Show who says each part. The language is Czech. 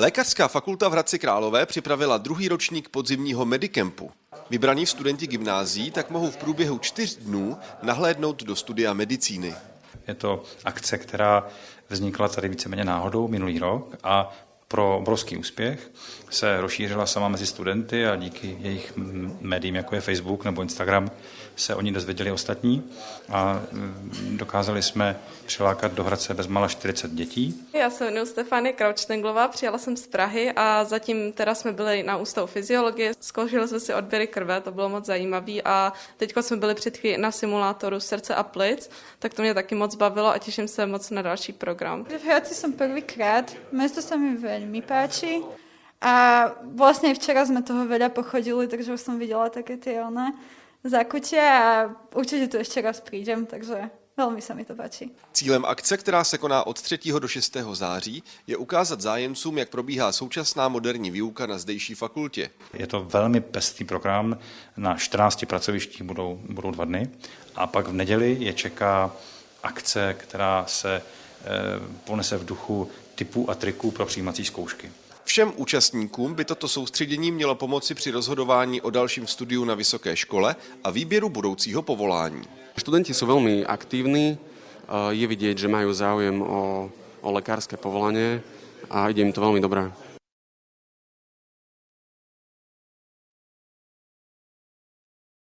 Speaker 1: Lékařská fakulta v Hradci Králové připravila druhý ročník podzimního medicampu. Vybraní studenti gymnází tak mohou v průběhu čtyř dnů nahlédnout do studia medicíny.
Speaker 2: Je to akce, která vznikla tady víceméně náhodou minulý rok a pro obrovský úspěch se rozšířila sama mezi studenty a díky jejich médiím, jako je Facebook nebo Instagram, se oni dozvěděli ostatní a mm, dokázali jsme přilákat do Hradce bezmála 40 dětí.
Speaker 3: Já se jmenuji Stefanie Kraučtenglová, přijela jsem z Prahy a zatím teda jsme byli na ústavu fyziologie, zkoušeli jsme si odběry krve, to bylo moc zajímavé a teď jsme byli před chvíli na simulátoru srdce a plic, tak to mě taky moc bavilo a těším se moc na další program.
Speaker 4: V Hradci jsem prvýkrát, město se mi veľmi páči. A vlastne včera sme toho veľa pochodili, takže už som videla také tie one zakutia a určite tu ešte raz prídem, takže Velmi se mi to páči.
Speaker 1: Cílem akce, která se koná od 3. do 6. září, je ukázat zájemcům, jak probíhá současná moderní výuka na zdejší fakultě.
Speaker 2: Je to velmi pestý program, na 14 pracovištích budou, budou dva dny a pak v neděli je čeká akce, která se ponese v duchu typů a triků pro přijímací zkoušky.
Speaker 1: Všem účastníkům by toto soustředění mělo pomoci při rozhodování o dalším studiu na vysoké škole a výběru budoucího povolání.
Speaker 5: Studenti jsou velmi aktivní, je vidět, že mají záujem o, o lékařské povolání a ide jim to velmi dobré.